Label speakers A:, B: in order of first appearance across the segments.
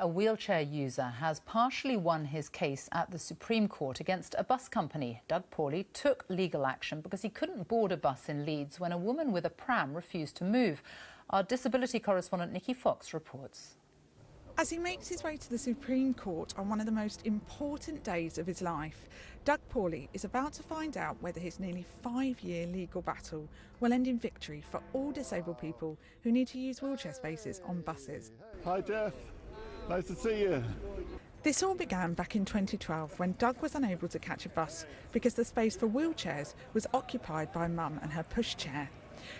A: A wheelchair user has partially won his case at the Supreme Court against a bus company. Doug Paulley took legal action because he couldn't board a bus in Leeds when a woman with a pram refused to move. Our disability correspondent Nikki Fox reports.
B: As he makes his way to the Supreme Court on one of the most important days of his life, Doug Paulley is about to find out whether his nearly five year legal battle will end in victory for all disabled people who need to use wheelchair spaces on buses.
C: Hi, Jeff. Nice to see you.
B: This all began back in 2012 when Doug was unable to catch a bus because the space for wheelchairs was occupied by Mum and her pushchair.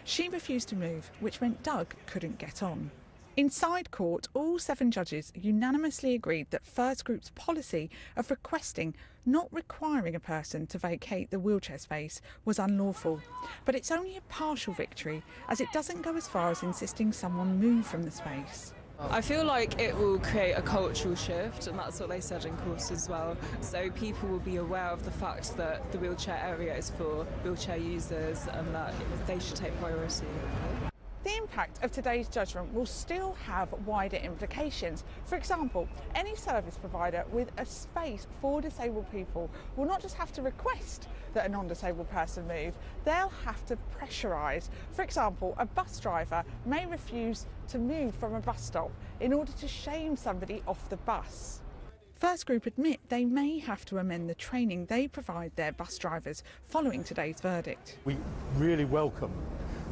B: She refused to move, which meant Doug couldn't get on. Inside court, all seven judges unanimously agreed that First Group's policy of requesting, not requiring a person to vacate the wheelchair space was unlawful. But it's only a partial victory, as it doesn't go as far as insisting someone move from the space.
D: I feel like it will create a cultural shift, and that's what they said in court as well. So people will be aware of the fact that the wheelchair area is for wheelchair users and that they should take priority.
B: The impact of today's judgment will still have wider implications. For example, any service provider with a space for disabled people will not just have to request that a non-disabled person move, they'll have to pressurise. For example, a bus driver may refuse to move from a bus stop in order to shame somebody off the bus. First Group admit they may have to amend the training they provide their bus drivers following today's verdict.
E: We really welcome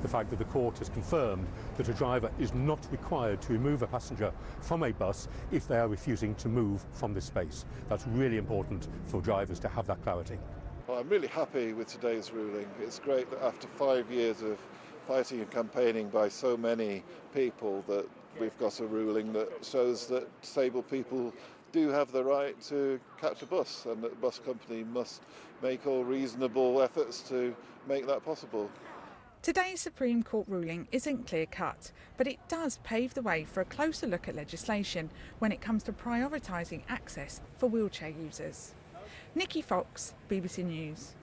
E: the fact that the court has confirmed that a driver is not required to remove a passenger from a bus if they are refusing to move from this space. That's really important for drivers to have that clarity.
C: Well, I'm really happy with today's ruling. It's great that after five years of fighting and campaigning by so many people that we've got a ruling that shows that disabled people do have the right to catch a bus and that the bus company must make all reasonable efforts to make that possible.
B: Today's Supreme Court ruling isn't clear cut, but it does pave the way for a closer look at legislation when it comes to prioritising access for wheelchair users. Nikki Fox, BBC News.